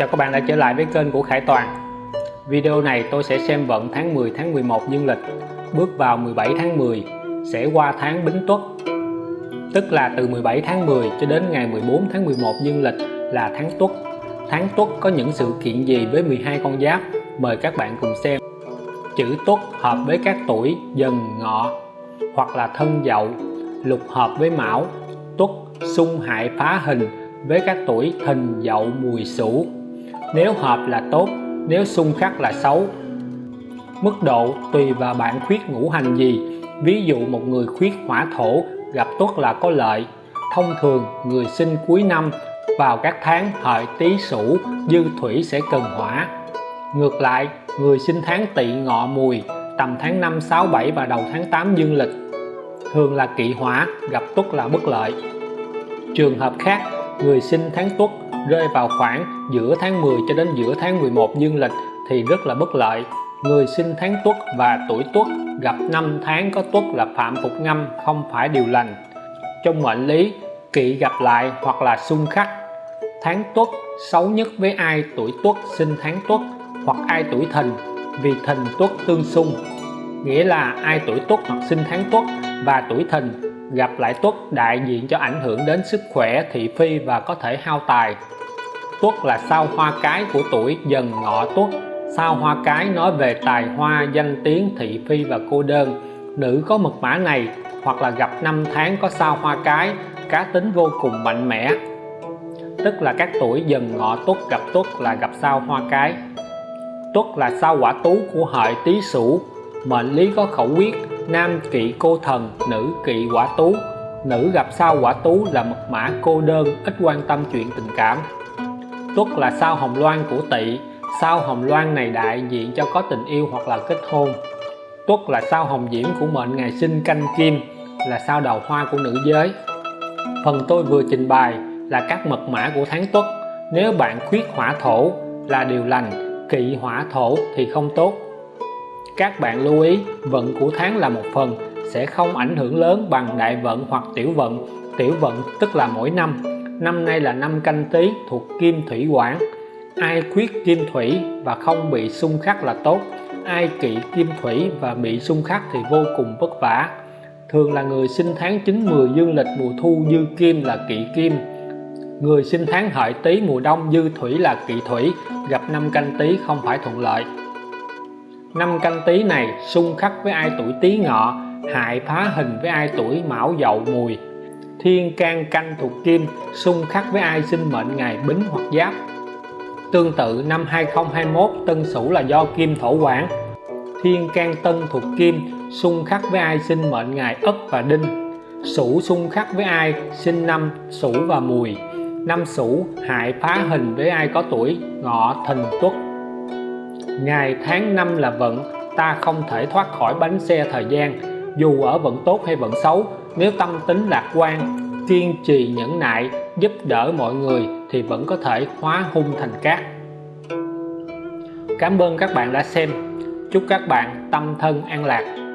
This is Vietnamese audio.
Chào các bạn đã trở lại với kênh của Khải Toàn. Video này tôi sẽ xem vận tháng 10 tháng 11 dương lịch. Bước vào 17 tháng 10 sẽ qua tháng Bính Tuất. Tức là từ 17 tháng 10 cho đến ngày 14 tháng 11 dương lịch là tháng Tuất. Tháng Tuất có những sự kiện gì với 12 con giáp? Mời các bạn cùng xem. Chữ Tuất hợp với các tuổi dần, ngọ, hoặc là thân, dậu, Lục hợp với mão. Tuất xung hại phá hình với các tuổi thìn dậu, mùi, sửu nếu hợp là tốt, nếu xung khắc là xấu. Mức độ tùy vào bạn khuyết ngũ hành gì. Ví dụ một người khuyết hỏa thổ, gặp tuất là có lợi. Thông thường, người sinh cuối năm, vào các tháng hợi tý sửu, dư thủy sẽ cần hỏa. Ngược lại, người sinh tháng tỵ ngọ mùi, tầm tháng 5 6 7 và đầu tháng 8 dương lịch, thường là kỵ hỏa, gặp tuất là bất lợi. Trường hợp khác người sinh tháng tuất rơi vào khoảng giữa tháng 10 cho đến giữa tháng 11 dương lịch thì rất là bất lợi. Người sinh tháng tuất và tuổi tuất gặp năm tháng có tuất là phạm phục ngâm không phải điều lành. Trong mệnh lý, kỵ gặp lại hoặc là xung khắc, tháng tuất xấu nhất với ai tuổi tuất sinh tháng tuất hoặc ai tuổi thìn, vì thìn tuất tương xung, nghĩa là ai tuổi tuất hoặc sinh tháng tuất và tuổi thìn gặp lại tuất đại diện cho ảnh hưởng đến sức khỏe, thị phi và có thể hao tài. Tuất là sao hoa cái của tuổi dần ngọ tuất. Sao hoa cái nói về tài hoa, danh tiếng, thị phi và cô đơn. Nữ có mật mã này, hoặc là gặp năm tháng có sao hoa cái, cá tính vô cùng mạnh mẽ. Tức là các tuổi dần ngọ tuất gặp tuất là gặp sao hoa cái. Tuất là sao quả tú của hợi tý sửu, mệnh lý có khẩu quyết nam kỵ cô thần, nữ kỵ quả tú. Nữ gặp sao quả tú là mật mã cô đơn, ít quan tâm chuyện tình cảm. Tuất là sao hồng loan của tỵ. Sao hồng loan này đại diện cho có tình yêu hoặc là kết hôn. Tuất là sao hồng diễm của mệnh ngày sinh canh kim, là sao đầu hoa của nữ giới. Phần tôi vừa trình bày là các mật mã của tháng tuất. Nếu bạn khuyết hỏa thổ là điều lành, kỵ hỏa thổ thì không tốt các bạn lưu ý, vận của tháng là một phần, sẽ không ảnh hưởng lớn bằng đại vận hoặc tiểu vận. Tiểu vận tức là mỗi năm. Năm nay là năm canh tí thuộc kim thủy quản ai khuyết kim thủy và không bị xung khắc là tốt. Ai kỵ kim thủy và bị xung khắc thì vô cùng vất vả. Thường là người sinh tháng 9 10 dương lịch mùa thu dư kim là kỵ kim. Người sinh tháng hợi tý mùa đông dư thủy là kỵ thủy. Gặp năm canh tí không phải thuận lợi năm canh tí này, xung khắc với ai tuổi tý ngọ, hại phá hình với ai tuổi mão dậu mùi. Thiên can canh thuộc kim, xung khắc với ai sinh mệnh ngày bính hoặc giáp. Tương tự, năm 2021 tân sửu là do kim thổ quản thiên can tân thuộc kim, xung khắc với ai sinh mệnh ngày ất và đinh. Sửu xung khắc với ai sinh năm sửu và mùi. Năm sửu, hại phá hình với ai có tuổi ngọ thìn tuất ngày tháng năm là vận, ta không thể thoát khỏi bánh xe thời gian, dù ở vận tốt hay vận xấu. Nếu tâm tính lạc quan, kiên trì nhẫn nại, giúp đỡ mọi người thì vẫn có thể hóa hung thành cát. Cảm ơn các bạn đã xem. Chúc các bạn tâm thân an lạc.